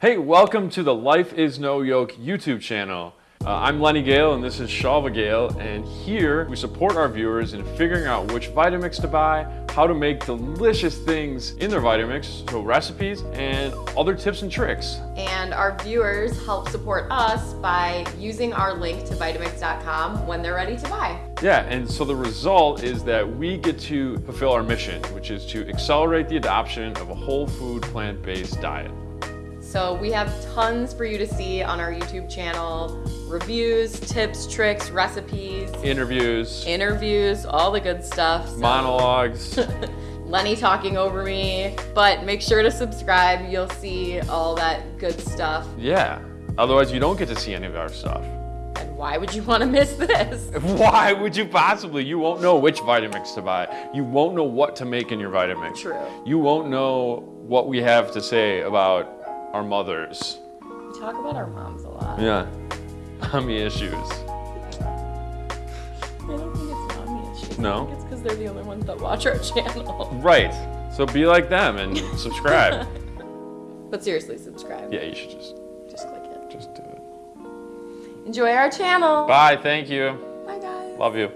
Hey, welcome to the Life is No Yoke YouTube channel. Uh, I'm Lenny Gale and this is Shalva Gale and here we support our viewers in figuring out which Vitamix to buy, how to make delicious things in their Vitamix, so recipes and other tips and tricks. And our viewers help support us by using our link to Vitamix.com when they're ready to buy. Yeah, and so the result is that we get to fulfill our mission, which is to accelerate the adoption of a whole food plant-based diet. So we have tons for you to see on our YouTube channel. Reviews, tips, tricks, recipes, Interviews, interviews, all the good stuff. So- monologues. Lenny talking over me. But make sure to subscribe. You'll see all that good stuff. yeah, otherwise you don't get to see any of our stuff. And why would you want to miss this? Why would you possibly? You won't know which Vitamix to buy. You won't know what to make in your Vitamix. True. You won't know what we have to say about our mothers. We talk about our moms a lot. Yeah. Mommy issues. I don't think it's mommy issues. No? I think it's because they're the only ones that watch our channel. Right. So be like them and subscribe. But seriously, subscribe. yeah, you should just Just click it. just do it. Enjoy our channel. Bye, thank you. Bye guys. Love you.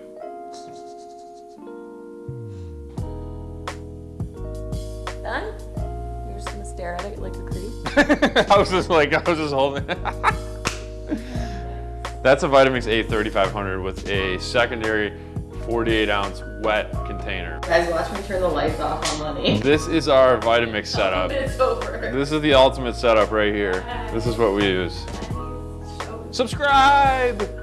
Stare at it like a creep? I was just like, I was just holding That's a Vitamix A 3500 with a secondary 48 ounce wet container. Guys, watch me turn the lights off on Lenny. This is our Vitamix setup. It's over. This is the ultimate setup right here. This is what we use. Subscribe!